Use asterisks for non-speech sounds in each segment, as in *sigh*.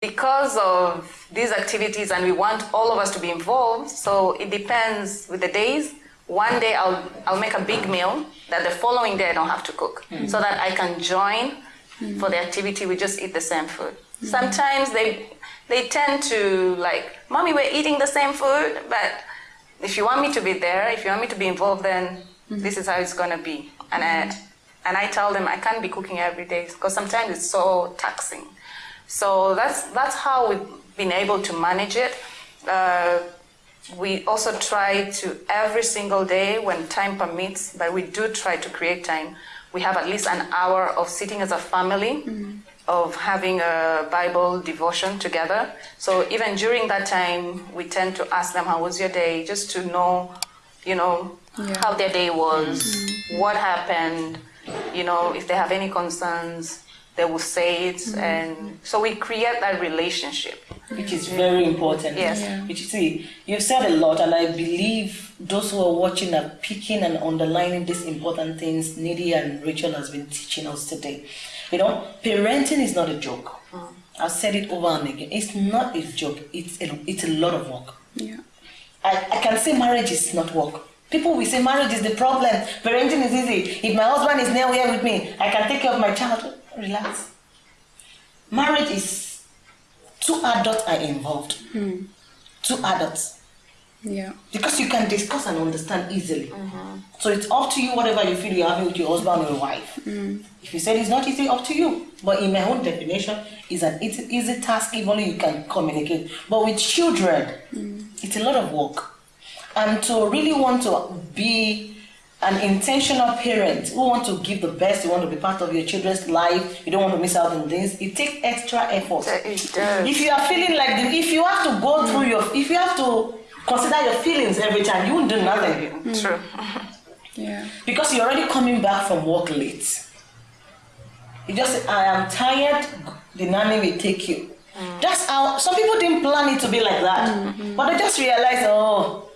because of these activities and we want all of us to be involved, so it depends with the days. One day I'll, I'll make a big meal that the following day I don't have to cook mm. so that I can join mm. for the activity. We just eat the same food. Mm. Sometimes they, they tend to like, mommy, we're eating the same food, but if you want me to be there, if you want me to be involved, then this is how it's going to be. And I, and I tell them I can't be cooking every day because sometimes it's so taxing. So that's, that's how we've been able to manage it. Uh, we also try to every single day when time permits, but we do try to create time. We have at least an hour of sitting as a family, mm. of having a Bible devotion together. So even during that time, we tend to ask them, how was your day? Just to know, you know, yeah. how their day was, mm. what happened, you know, if they have any concerns, they will say it. Mm-hmm. And so we create that relationship. Which is very important. Yes. Yeah. Which you see, you've said a lot, and I believe those who are watching are picking and underlining these important things Nidhi and Rachel has been teaching us today. You know, parenting is not a joke. Mm. I've said it over and again. It's not a joke. It's a, it's a lot of work. Yeah. I, I can say marriage is not work. People will say marriage is the problem. Parenting is easy. If my husband is near here with me, I can take care of my child. Relax. Marriage is two adults are involved. Hmm. Two adults. Yeah. Because you can discuss and understand easily. Mm-hmm. So it's up to you whatever you feel you're having with your husband or your wife. Mm. If you said it's not easy, up to you. But in my own definition, it's an easy, easy task if only you can communicate. But with children, mm. it's a lot of work and to really want to be an intentional parent who want to give the best, you want to be part of your children's life, you don't want to miss out on this, it takes extra effort. It does. If you are feeling like, the, if you have to go through your, if you have to consider your feelings every time, you won't do nothing. Mm. True. *laughs* yeah. Because you're already coming back from work late. You just say, I am tired, the nanny will take you. Mm. That's how, some people didn't plan it to be like that. Mm-hmm. But they just realized, oh,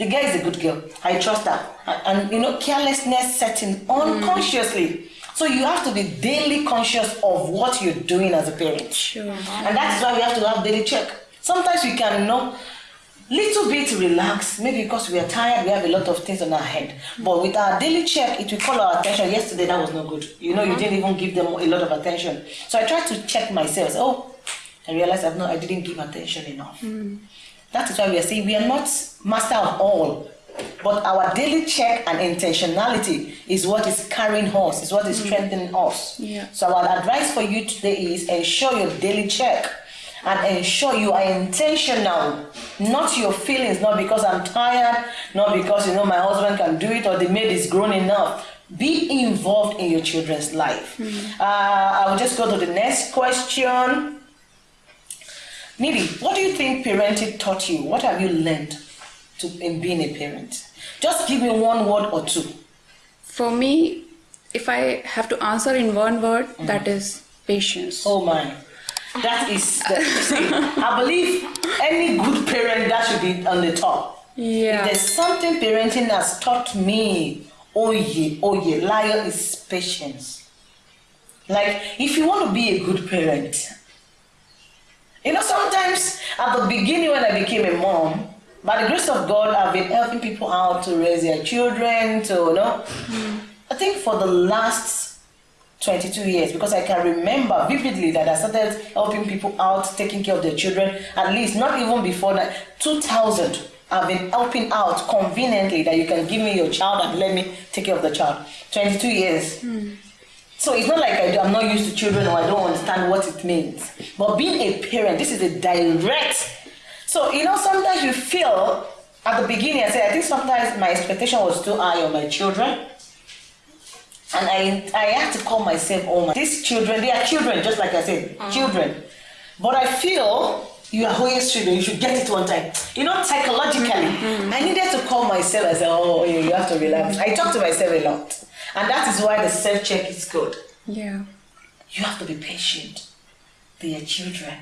the girl is a good girl. I trust her. And, you know, carelessness setting unconsciously. Mm. So you have to be daily conscious of what you're doing as a parent. Sure. And that's why we have to have daily check. Sometimes we can you know little bit relax, maybe because we are tired, we have a lot of things on our head. But with our daily check, it will call our attention. Yesterday that was not good. You know, mm-hmm. you didn't even give them a lot of attention. So I try to check myself. Oh, I realized I've not I didn't give attention enough. Mm. That is why we are saying we are not master of all, but our daily check and intentionality is what is carrying us, is what is mm. strengthening us. Yeah. So our advice for you today is ensure your daily check and ensure you are intentional, not your feelings, not because I'm tired, not because you know my husband can do it or the maid is grown enough. Be involved in your children's life. Mm. Uh, I will just go to the next question. Nidhi, what do you think parenting taught you? What have you learned to, in being a parent? Just give me one word or two. For me, if I have to answer in one word, mm. that is patience. Oh my. That is, the, I believe any good parent that should be on the top. Yeah. If there's something parenting has taught me, oh yeah, oh yeah, liar is patience. Like, if you want to be a good parent, you know, sometimes at the beginning when I became a mom, by the grace of God, I've been helping people out to raise their children, to, you know. Mm. I think for the last 22 years, because I can remember vividly that I started helping people out, taking care of their children, at least not even before that, 2000. I've been helping out conveniently that you can give me your child and let me take care of the child. 22 years. Mm. So it's not like I, am not used to children or I don't understand what it means. But being a parent, this is a direct. So, you know, sometimes you feel at the beginning, I said, I think sometimes my expectation was too high on my children. And I, I had to call myself, oh my, these children, they are children, just like I said, mm-hmm. children. But I feel you are always children, you should get it one time. You know, psychologically, mm-hmm. I needed to call myself and say, oh, you have to relax. I talk to myself a lot. And that is why the self check is good. Yeah. You have to be patient. They are children.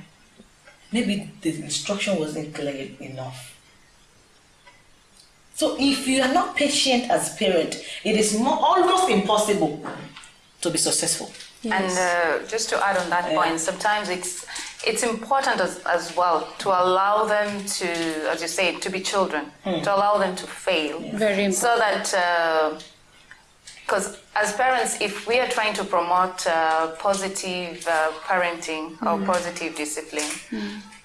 Maybe the instruction wasn't clear enough. So if you are not patient as parent, it is more, almost impossible to be successful. Yes. And uh, just to add on that yeah. point, sometimes it's it's important as, as well to allow them to, as you say, to be children, to allow them to fail. Very important. So that, because as parents, if we are trying to promote uh, positive uh, parenting or positive discipline,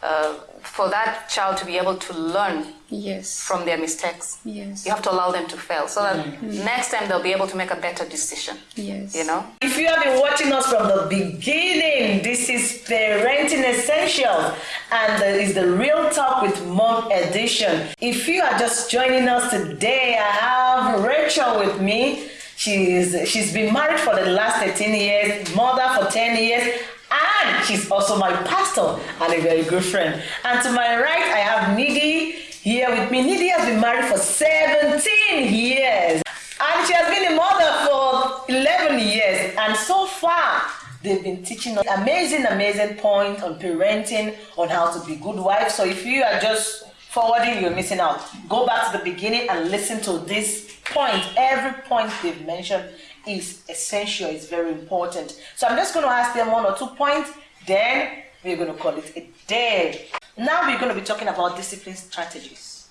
uh, for that child to be able to learn Yes. from their mistakes, Yes. you have to allow them to fail so that next time they'll be able to make a better decision. Yes. You know? If you have been watching us from the beginning, this is Parenting Essentials, and that is the Real Talk with Mom edition. If you are just joining us today, I have Rachel with me. She's she's been married for the last 13 years, mother for 10 years, and she's also my pastor and a very good friend. And to my right, I have Nidhi here with me. Nidhi has been married for 17 years. And she has been a mother for 11 years. And so far, they've been teaching us amazing, amazing point on parenting, on how to be good wives. So if you are just forwarding, you're missing out. Go back to the beginning and listen to this point. Every point they've mentioned is essential, is very important. So I'm just going to ask them one or two points, then we're going to call it a day. Now we're going to be talking about discipline strategies.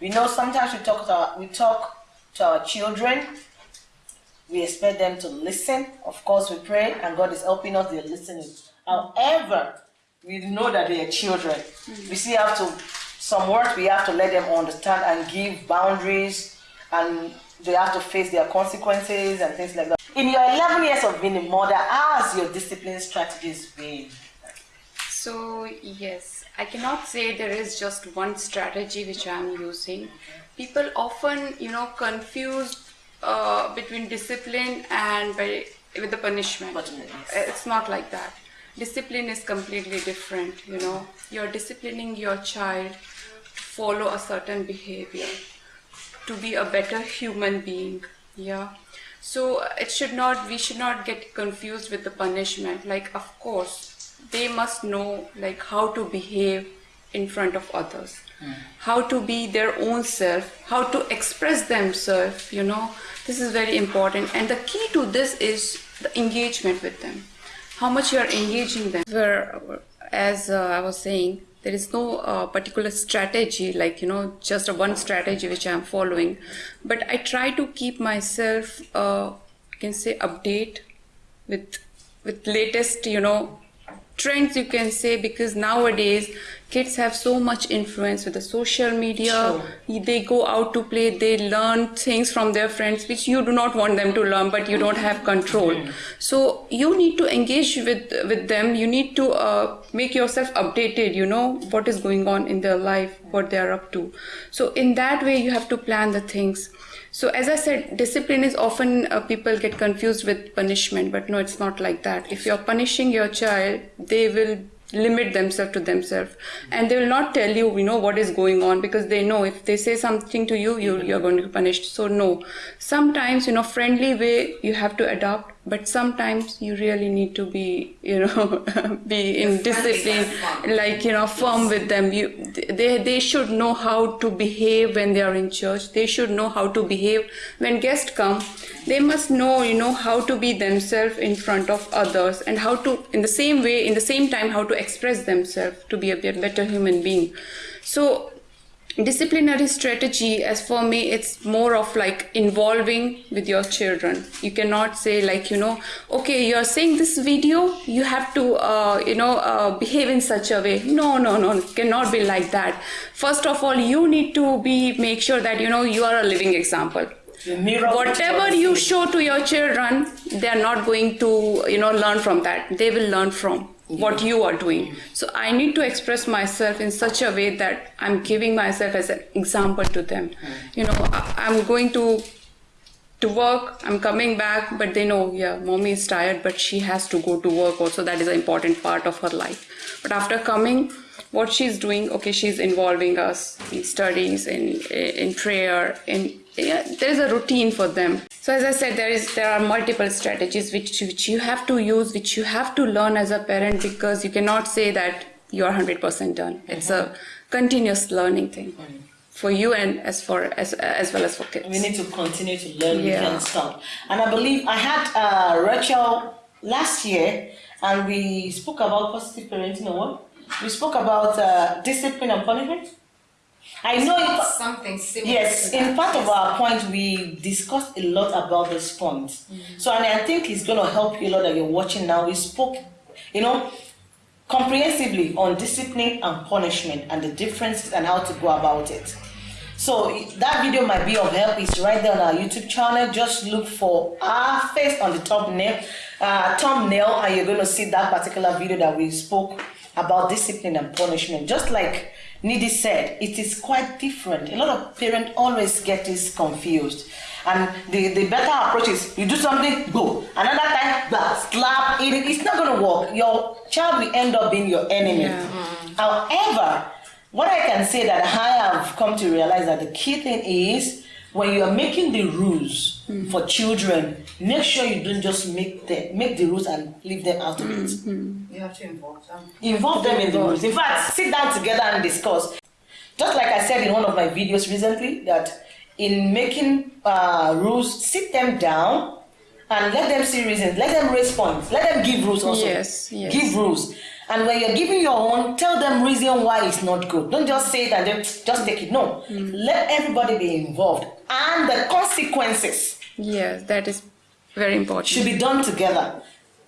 We know sometimes we talk to our, we talk to our children. We expect them to listen. Of course, we pray, and God is helping us. They're listening. However, we know that they are children. We still have to some work. We have to let them understand and give boundaries, and they have to face their consequences and things like that. In your 11 years of being a mother, how has your discipline strategies been? So, yes, I cannot say there is just one strategy which I am using. People often, you know, confuse uh, between discipline and by, with the punishment. Punishment. It's not like that. Discipline is completely different, you know. You're disciplining your child follow a certain behavior, to be a better human being. Yeah. So it should not, we should not get confused with the punishment. Like, of course, they must know like how to behave in front of others how to be their own self how to express themselves you know this is very important and the key to this is the engagement with them how much you are engaging them where as uh, i was saying there is no uh, particular strategy like you know just a one strategy which i am following. But i try to keep myself uh, you can say update with with latest you know trends you can say because nowadays kids have so much influence with the social media. They go out to play they learn things from their friends which you do not want them to learn but you don't have control. So you need to engage with with them. You need to uh, make yourself updated you know what is going on in their life what they are up to. So in that way you have to plan the things so as I said, discipline is often uh, people get confused with punishment, but no, it's not like that. If you're punishing your child, they will limit themselves to themselves. And they will not tell you you know what is going on because they know if they say something to you you you're going to be punished. So no. Sometimes you know friendly way you have to adopt but sometimes you really need to be you know *laughs* be in discipline like you know firm with them. You they they should know how to behave when they are in church. They should know how to behave when guests come. They must know you know how to be themselves in front of others and how to in the same way in the same time how to express themselves to be a better human being. So disciplinary strategy as for me it's more of like involving with your children. You cannot say like you know okay you're saying this video you have to uh, you know uh, behave in such a way. No no no cannot be like that. First of all you need to be make sure that you know you are a living example. Whatever you show to your children they are not going to you know learn from that. They will learn from what you are doing. So i need to express myself in such a way that i'm giving myself as an example to them. You know I- i'm going to to work i'm coming back but they know yeah mommy is tired but she has to go to work also. That is an important part of her life. But after coming what she's doing okay she's involving us in studies in in prayer in yeah, there's a routine for them so as i said there is there are multiple strategies which which you have to use which you have to learn as a parent because you cannot say that you're 100% done it's a continuous learning thing for you and as for as as well as for kids we need to continue to learn. We Yeah. can't stop. And I believe I had uh, Rachel last year, and we spoke about positive parenting or what? We spoke about uh, discipline and punishment. I know it, something similar. Yes, in part of our point, we discussed a lot about this point. So, and I think it's going to help you a lot that you're watching now. We spoke, you know, comprehensively on discipline and punishment and the differences and how to go about it. So that video might be of help. It's right there on our YouTube channel. Just look for our face on the thumbnail, uh, thumbnail, and you're going to see that particular video that we spoke about discipline and punishment. Just like Nidhi said, it is quite different. A lot of parents always get this confused. And the, the better approach is you do something, go. Another time, blah, slap, it, it's not going to work. Your child will end up being your enemy. Yeah. However, what I can say that I have come to realize that the key thing is when you are making the rules for children, make sure you don't just make the make the rules and leave them out of it. You have to involve them. Involve them in the rules. In fact, sit down together and discuss. Just like I said in one of my videos recently, that in making uh, rules, sit them down and let them see reasons. Let them raise points. Let them give rules also. Yes, yes. Give rules. And when you're giving your own, tell them reason why it's not good. Don't just say it and then just take it. No. Let everybody be involved. And the consequences Yes, that is very important. should be done together.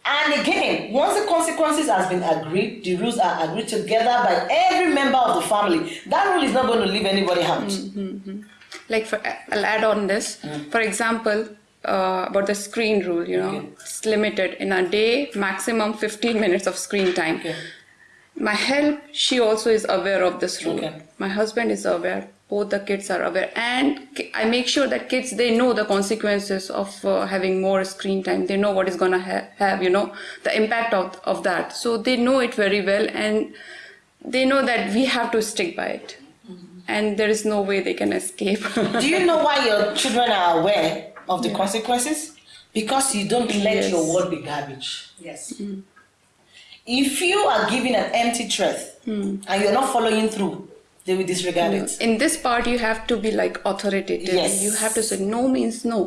And again, once the consequences has been agreed, the rules are agreed together by every member of the family. That rule is not going to leave anybody out. Mm-hmm, mm-hmm. like for I'll add on this. Mm. For example, uh, about the screen rule, you know, Okay. it's limited in a day, maximum 15 minutes of screen time. Okay. My help, she also is aware of this rule. Okay. My husband is aware. Both the kids are aware, and I make sure that kids they know the consequences of uh, having more screen time. They know what is gonna ha- have, you know, the impact of of that. So they know it very well, and they know that we have to stick by it, and there is no way they can escape. Do you know why your children are aware of the consequences? Because you don't let Yes. your world be garbage. Yes. If you are giving an empty threat and you're not following through, they will disregard it. in this part you have to be like authoritative Yes. you have to say no means no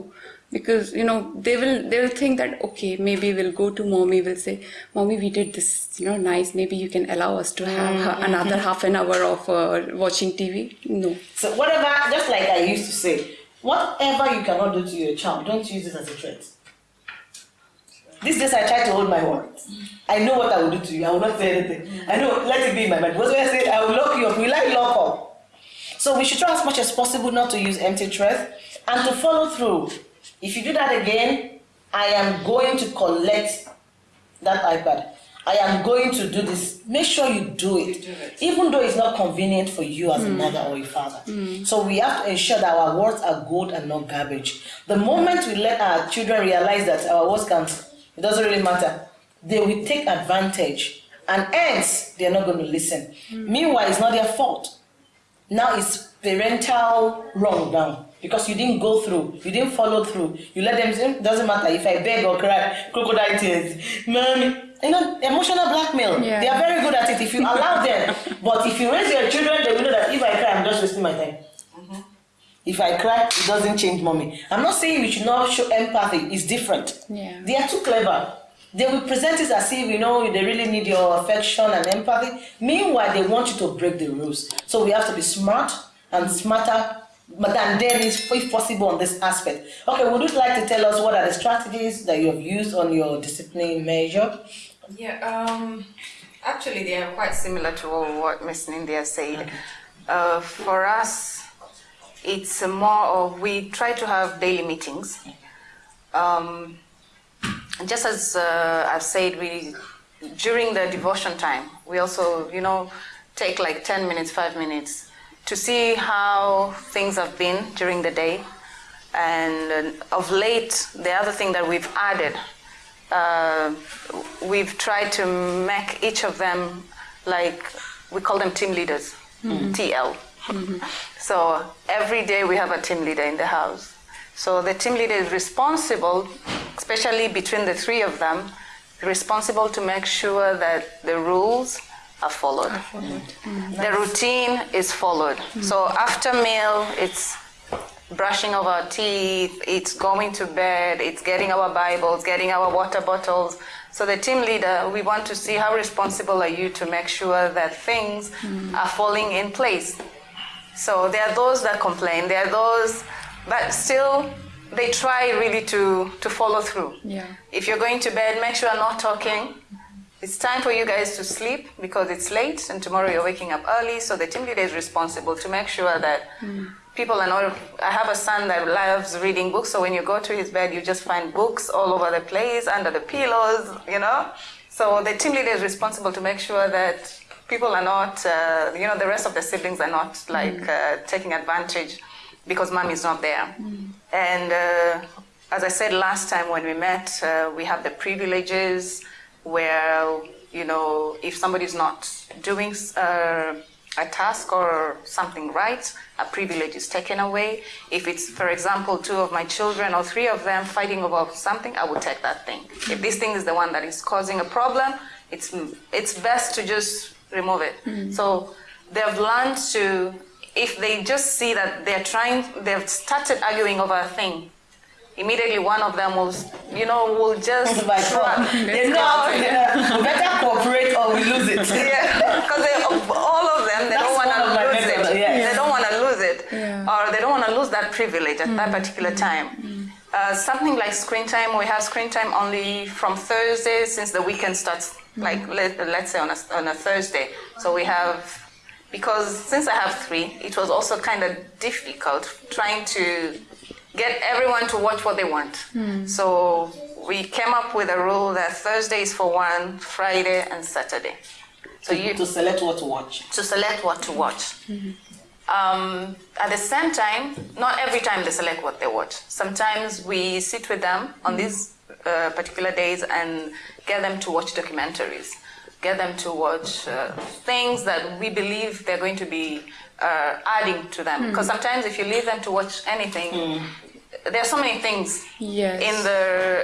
because you know they will they will think that okay maybe we'll go to mommy we'll say mommy we did this you know nice maybe you can allow us to have Mm-hmm. another half an hour of uh, watching tv no So whatever, just like I used to say, whatever you cannot do to your child, don't use it as a threat. These days I try to hold my words. I know what I will do to you. I will not say anything. I know, let it be in my mind. What's when I say I will lock you up? Will I lock up? So we should try as much as possible not to use empty threats and to follow through. If you do that again, I am going to collect that iPad. I am going to do this. Make sure you do it, do it. even though it's not convenient for you as a hmm. mother or a father. Hmm. So we have to ensure that our words are good and not garbage. The moment we let our children realize that our words can, it doesn't really matter, they will take advantage, and hence they are not going to listen. Hmm. Meanwhile, it's not their fault. Now it's parental wrong now because you didn't go through, you didn't follow through. You let them say, hmm, doesn't matter if I beg or cry, crocodile tears, mommy. You know, emotional blackmail. Yeah. They are very good at it if you allow them. *laughs* but if you raise your children, they will know that if I cry, I'm just wasting my time. Mm-hmm. If I cry, it doesn't change mommy. I'm not saying we should not show empathy. It's different. Yeah. They are too clever. They will present it as if you know they really need your affection and empathy. Meanwhile, they want you to break the rules. So we have to be smart and smarter than them is if possible on this aspect. Okay, would you like to tell us what are the strategies that you have used on your discipline measure? Yeah, um, actually, they are quite similar to what Miss Nindia said. Uh, for us, it's more of we try to have daily meetings. Um, just as uh, I've said, we during the devotion time, we also, you know, take like 10 minutes, 5 minutes to see how things have been during the day. And uh, of late, the other thing that we've added uh, we've tried to make each of them like we call them team leaders tl *laughs* so every day we have a team leader in the house. So the team leader is responsible especially between the three of them responsible to make sure that the rules are followed. Mm-hmm. The routine is followed. Mm-hmm. So after meal it's brushing of our teeth, it's going to bed, it's getting our Bibles, getting our water bottles. So the team leader, we want to see how responsible are you to make sure that things mm-hmm. are falling in place. So there are those that complain, there are those, but still they try really to, to follow through. Yeah. If you're going to bed, make sure you're not talking. It's time for you guys to sleep because it's late and tomorrow you're waking up early. So the team leader is responsible to make sure that hmm. people are not. I have a son that loves reading books, so when you go to his bed, you just find books all over the place, under the pillows, you know. So the team leader is responsible to make sure that people are not, uh, you know, the rest of the siblings are not like uh, taking advantage because mom is not there. And uh, as I said last time when we met, uh, we have the privileges where, you know, if somebody's not doing uh, a task or something right, a privilege is taken away. If it's, for example, two of my children or three of them fighting over something, I will take that thing. If this thing is the one that is causing a problem, it's, it's best to just remove it. Hmm. So they've learned to, if they just see that they're trying, they've started arguing over a thing, immediately one of them will, you know, will just By God. *laughs* They know how to- yeah, we better cooperate or we lose it. yeah, *laughs* because all of them, they That's don't want to lose methods, it. yeah. They don't want to lose it, Yeah. or they don't want to lose that privilege at that hmm. particular time. Hmm. Uh, something like screen time, we have screen time only from Thursday since the weekend starts, mm-hmm. like let, let's say on a, on a Thursday. So we have, because since I have three, it was also kind of difficult trying to get everyone to watch what they want. Hmm. So we came up with a rule that Thursday is for one, Friday and Saturday. So you to select what to watch. to select what to watch. Mm-hmm. Um, at the same time, not every time they select what they watch. Sometimes we sit with them on these uh, particular days and get them to watch documentaries, get them to watch uh, things that we believe they're going to be uh, adding to them. Because sometimes if you leave them to watch anything, there are so many things Yes. in the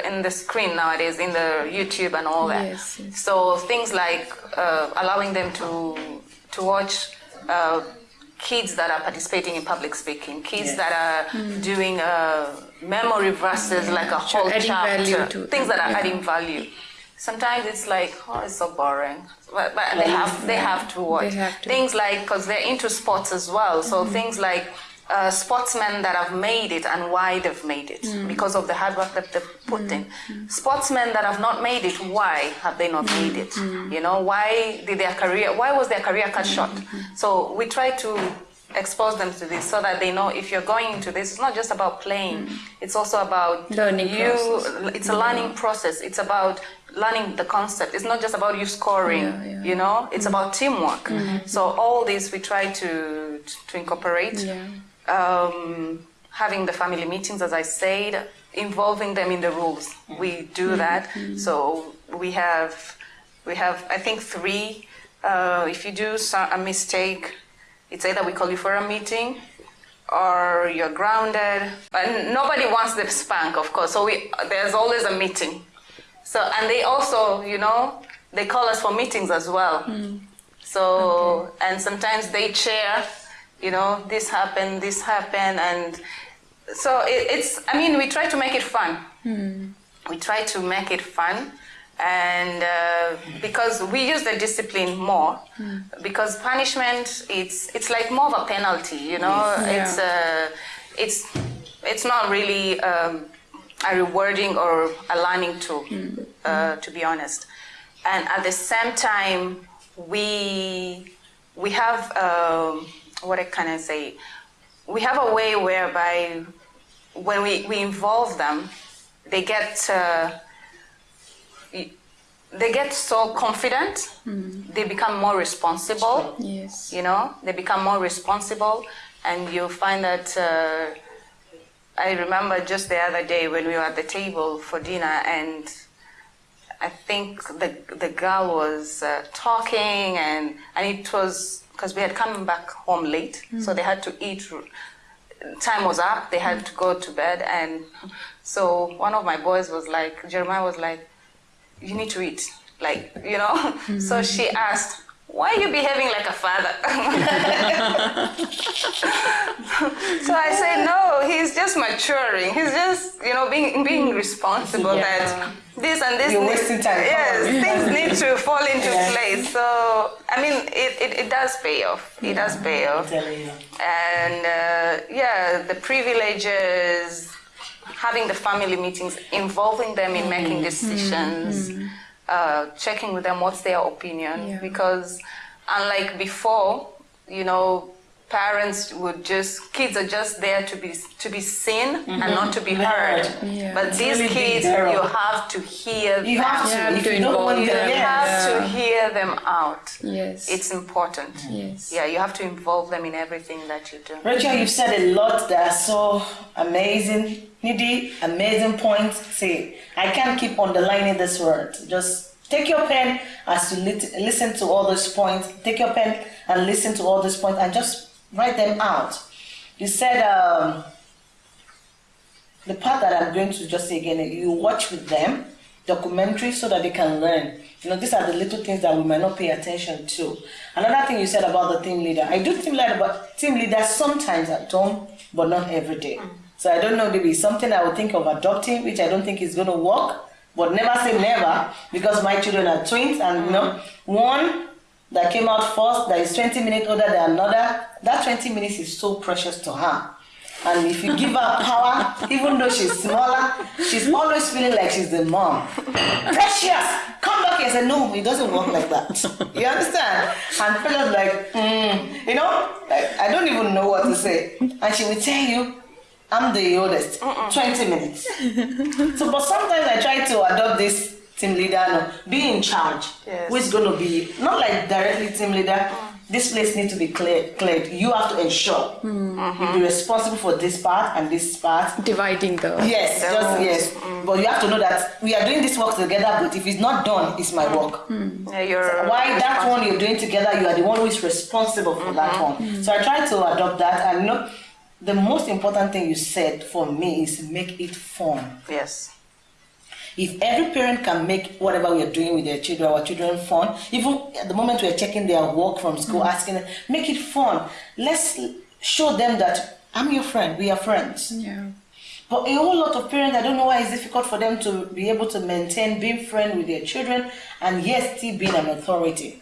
in the screen nowadays, in the YouTube and all that. Yes, yes. So things like uh, allowing them to to watch uh, kids that are participating in public speaking, kids Yes. that are doing uh, memory verses like a whole adding chapter, things that are yeah. adding value. Sometimes it's like, oh, it's so boring, but, but they have they have to watch have to. things like because they're into sports as well. So things like uh, sportsmen that have made it and why they've made it mm. because of the hard work that they've put mm. in. Mm. Sportsmen that have not made it, why have they not made it? You know, why did their career? Why was their career cut short? So we try to expose them to this so that they know if you're going into this, it's not just about playing. It's also about Learning you. process. It's a learning process. It's about learning the concept. It's not just about you scoring. Yeah, yeah. You know, it's about teamwork. So all this we try to to incorporate. Yeah. Um, having the family meetings, as I said, involving them in the rules. We do that. So we have we have I think three. Uh, if you do so- a mistake, it's either we call you for a meeting or you're grounded. But nobody wants the spank, of course. So we, there's always a meeting. So and they also, you know, they call us for meetings as well. So and sometimes they chair, you know, this happened, this happened, and so it, it's. I mean, we try to make it fun. We try to make it fun, and uh, because we use the discipline more, because punishment it's it's like more of a penalty, you know. It's uh, it's it's not really um, a rewarding or a learning tool, uh, to be honest. And at the same time, we we have um, what I can I say? We have a way whereby when we, we involve them, they get uh, they get so confident. They become more responsible Yes. you know they become more responsible and you'll find that uh, i remember just the other day when we were at the table for dinner and i think the, the girl was uh, talking and, and it was because we had come back home late so they had to eat. Time was up they had to go to bed and so one of my boys was like jeremiah was like you need to eat like you know? *laughs* So she asked why are you behaving like a father? *laughs* so I say, no, he's just maturing. He's just, you know, being being responsible Yeah. that this and this. You're wasting time. Yes, *laughs* things need to fall into Yeah. place. So, I mean, it, it, it does pay off. It does pay off. And uh, yeah, the privileges, having the family meetings, involving them in making decisions, uh, checking with them what's their opinion. Yeah. Because unlike before, you know, parents would just kids are just there to be to be seen and mm-hmm. not to be heard. Yeah. But It's these really kids, you have to hear You them. have to. You have if you don't want involve them, them. You yeah. have to hear them out. Yes. It's important. yes. Yeah, you have to involve them in everything that you do. Rachel, you've said a lot that are so amazing, Nidhi, amazing points. See, I can't keep underlining this word. Just take your pen as you listen to all those points. Take your pen and listen to all those points and just write them out. You said um, the part that I'm going to just say again, you watch with them documentary so that they can learn. You know, these are the little things that we might not pay attention to. Another thing you said about the team leader, I do team leader, but team leader sometimes at home, but not every day. So I don't know, maybe something I would think of adopting, which I don't think is going to work. But never say never, because my children are twins, and you know, one that came out first that is 20 minutes older than another, that 20 minutes is so precious to her. And if you give her power, *laughs* even though she's smaller, she's always feeling like she's the mom. Precious, come back here. I said, no, it doesn't work like that. You understand? And Precious like, mm, you know, like, I don't even know what to say. And she will tell you, I'm the oldest, 20 minutes. So, but sometimes I try to adopt this team leader, no, be in charge. Yes. Who is going to be, not like directly team leader, mm. this place needs to be clear, cleared. You have to ensure mm. you be mm-hmm. responsible for this part and this part. Dividing the. Yes, The just roles. yes. Mm. But you have to know that we are doing this work together, but if it's not done, it's my work. Yeah, you're Why that one you're doing together, you are the one who is responsible for that mm-hmm. one. So I try to adopt that, and you know, the most important thing you said for me is make it fun. Yes. If every parent can make whatever we are doing with their children, our children fun, even at the moment we are checking their work from school, mm. asking them, make it fun. Let's show them that I'm your friend, we are friends. Yeah. But a whole lot of parents, I don't know why it's difficult for them to be able to maintain being friend with their children and yet still being an authority.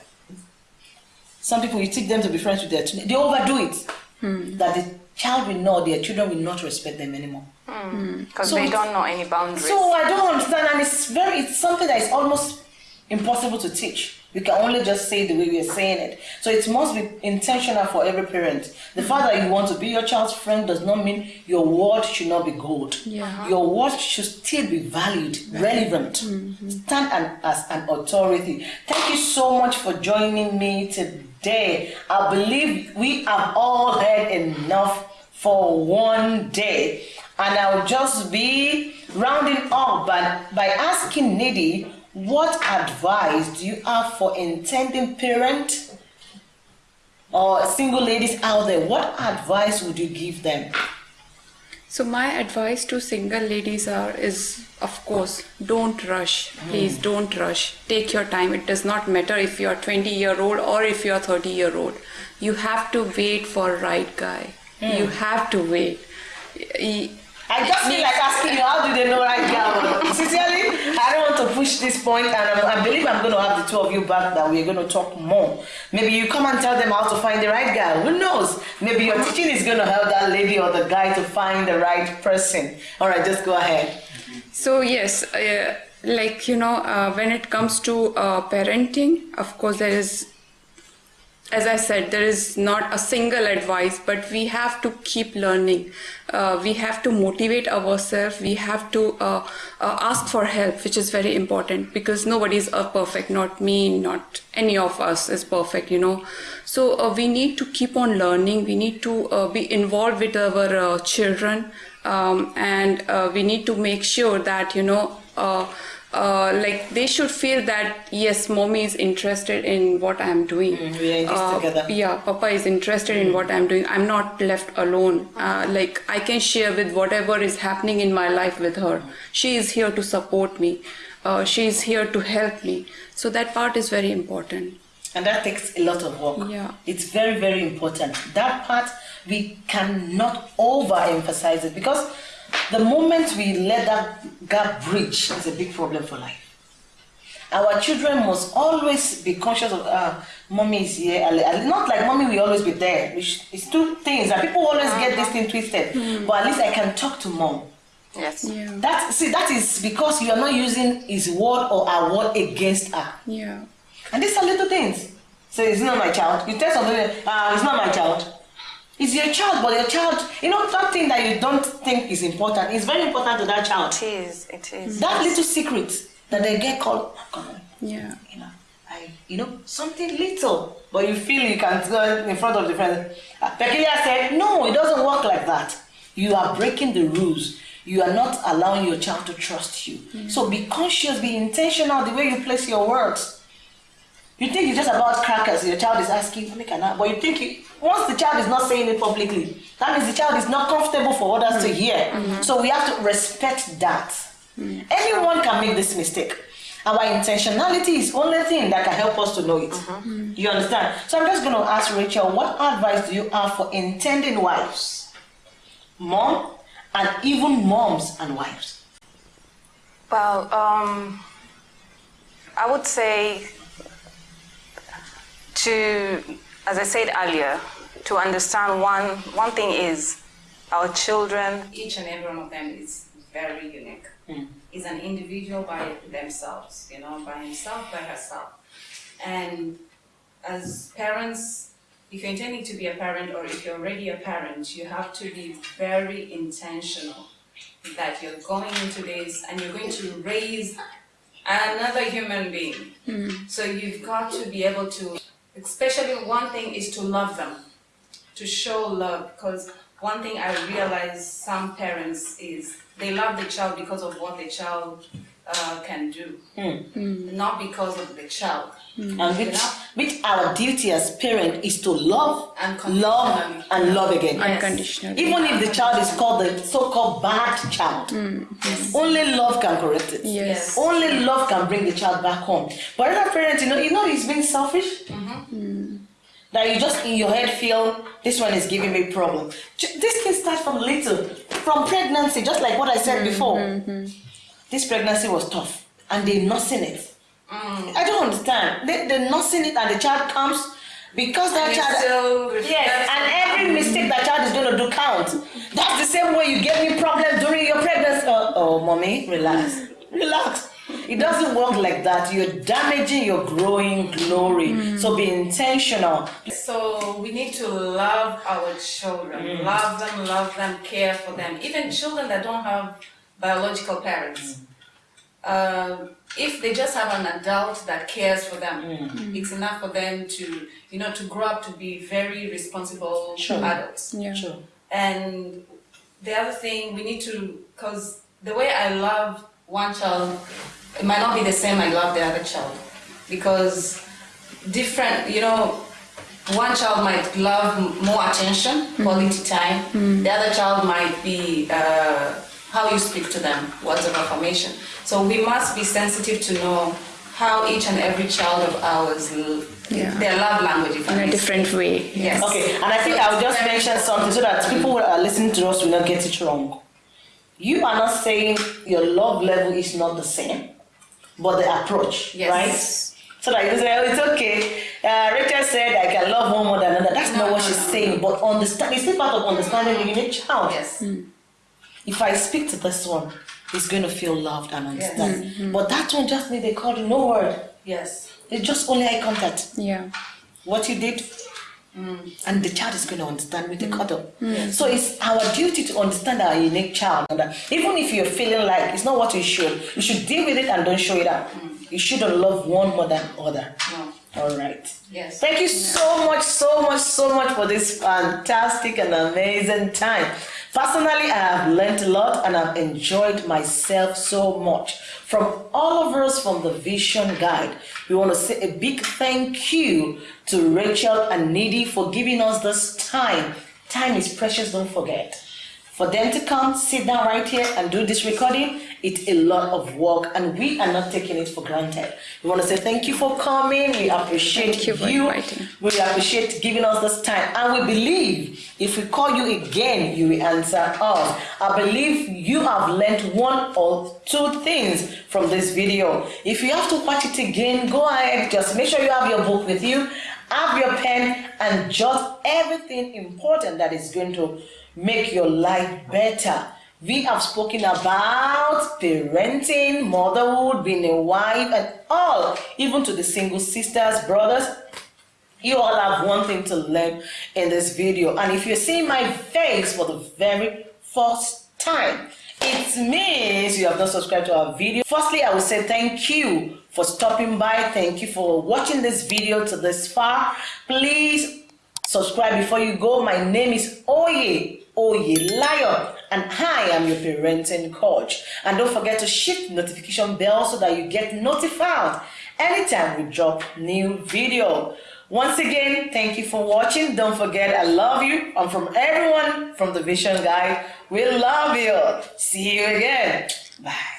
Some people, you teach them to be friends with their children, they overdo it. Hmm. That the child will know their children will not respect them anymore. Hmm. Because So they don't know any boundaries. So I don't understand, and it's very, it's something that is almost impossible to teach. We can only just say the way we are saying it. So it must be intentional for every parent. The hmm. fact that you want to be your child's friend does not mean your word should not be gold. Yeah. Uh-huh. Your word should still be valued, relevant. Mm-hmm. Stand an, as an authority. Thank you so much for joining me today. I believe we have all heard enough for one day. And I'll just be rounding up by, by asking Nidhi, what advice do you have for intending parent or single ladies out there? What advice would you give them? So my advice to single ladies are is of course don't rush. Please hmm. don't rush. Take your time. It does not matter if you are 20 year old or if you are 30 year old. You have to wait for right guy. You hmm. have to wait. I just feel like asking you, how do they know right now? Sincerely, I don't want to push this point, and I, I believe I'm going to have the two of you back that we're going to talk more. Maybe you come and tell them how to find the right guy. Who knows? Maybe your teaching is going to help that lady or the guy to find the right person. All right, just go ahead. So yes, uh, like you know, uh, when it comes to uh, parenting, of course there is, as I said, there is not a single advice, but we have to keep learning. Uh, we have to motivate ourselves. We have to uh, uh, ask for help, which is very important because nobody is perfect. Not me, not any of us is perfect. You know, so uh, we need to keep on learning. We need to uh, be involved with our uh, children um, and we need to make sure that you know uh, like they should feel that yes mommy is interested in what i'm doing Mm, we are in this Uh, together. yeah papa is interested in what i'm doing i'm not left alone uh, like i can share with whatever is happening in my life with her she is here to support me uh, she is here to help me so that part is very important And that takes a lot of work. Yeah. It's very, very important. That part, we cannot overemphasize it because the moment we let that gap bridge is a big problem for life. Our children must always be conscious of, uh, mommy is here. Not like mommy will always be there. It's two things that people always get this thing twisted. Mm. But at least I can talk to mom. Yes. Yeah. That see that is because you are not using his word or our word against her. Yeah. And these are little things. So it's not my child. You tell somebody, ah, it's not my child. It's your child, but your child, you know, that thing that you don't think is important is very important to that child. It is. It is. That little secret that they get called, oh, come on, Yeah. you know, I, you know, something little, but you feel you can go in front of the friend. Uh, Peculiar said, no, it doesn't work like that. You are breaking the rules. You are not allowing your child to trust you. So be conscious, be intentional the way you place your words. You think it's just about crackers. Your child is asking, "Mommy, can I?" But you think you, once the child is not saying it publicly, that means the child is not comfortable for others to hear. Mm-hmm. So we have to respect that. Mm-hmm. Anyone can make this mistake. Our intentionality is only thing that can help us to know it. Uh-huh. Mm-hmm. You understand? So I'm just going to ask Rachel, what advice do you have for intending wives, mom, and even moms and wives? Well, um, I would say to, as I said earlier, to understand one one thing is our children. Each and every one of them is very unique. Hmm. Is an individual by themselves, you know, by himself, by herself, and as parents. If you're intending to be a parent, or if you're already a parent, you have to be very intentional that you're going into this and you're going to raise another human being. Hmm. So you've got to be able to, especially one thing is to love them, to show love. Because one thing I realize some parents is they love the child because of what the child uh, can do, hmm. Hmm. not because of the child. Hmm. And which, which our duty as parent is to love, Unconditionally. love, and love again. Yes. Unconditionally. Even if the child is called the so-called bad child, only love can correct it. Yes. Only love can bring the child back home. But other parents, you know, you know, he's being selfish. Mm-hmm. That you just in your head feel this one is giving me problem. This can start from little, from pregnancy, just like what I said mm-hmm, before. Mm-hmm. This pregnancy was tough, and they're nursing it. Mm. I don't understand. They they nursing it, and the child comes because that And child. still Yes, and every mistake that child is going to do count. That's the same way you gave me problems during your pregnancy. Oh, oh, mommy, relax, relax. It doesn't work like that. You're damaging your growing glory. Mm. So be intentional. So we need to love our children, mm. love them, love them, care for them. Even children that don't have biological parents. Mm. Um, if they just have an adult that cares for them, it's enough for them to, you know, to grow up to be very responsible Sure. adults. Yeah. Sure. And the other thing we need to, because the way I love one child, it might not be the same I love the other child. Because different, you know, one child might love more attention, quality time. The other child might be uh, how you speak to them, words of affirmation. So we must be sensitive to know how each and every child of ours, l- Yeah. their love language, if In a may different way. Yes. Okay, and I think I'll just mention something so that people who are listening to us will not get it wrong. You are not saying your love level is not the same, but the approach, Yes. right? So that you say, oh, it's okay. Uh, Rachel said I can love one more than another. That's not what no, she's no, saying, but understand. It's still part of understanding the unique child. Yes. If I speak to this one, he's going to feel loved and understand. Mm-hmm. But that one just need a call, no word. Yes. It's just only eye contact. Yeah. what you did, Mm. and the child is going to understand with the mm. cuddle. Mm. So it's our duty to understand our unique child. And that even if you're feeling like it's not what you should, you should deal with it and don't show it out. You shouldn't love one more than other. No. All right. Yes. Thank you so much, so much, so much for this fantastic and amazing time. Personally, I have learned a lot and I've enjoyed myself so much. From all of us from the Vision Guide, we want to say a big thank you to Rachel and Nidhi for giving us this time. Time is precious, don't forget. For them to come, sit down right here and do this recording, it's a lot of work and we are not taking it for granted. We want to say thank you for coming. We appreciate Thank you for inviting. We appreciate giving us this time. And we believe if we call you again, you will answer us. I believe you have learned one or two things from this video. If you have to watch it again, go ahead. Just make sure you have your book with you, have your pen, and jot everything important that is going to make your life better. We have spoken about parenting, motherhood, being a wife, and all, even to the single sisters, brothers. You all have one thing to learn in this video. And if you're seeing my face for the very first time, it means you have not subscribed to our video. Firstly, I will say thank you for stopping by. Thank you for watching this video to this far. Please subscribe before you go. My name is Oye Oye Lion and I am your parenting coach. And don't forget to hit notification bell so that you get notified anytime we drop new video. Once again, thank you for watching. Don't forget, I love you. I'm from everyone from the Vision Guide, we love you. See you again. Bye.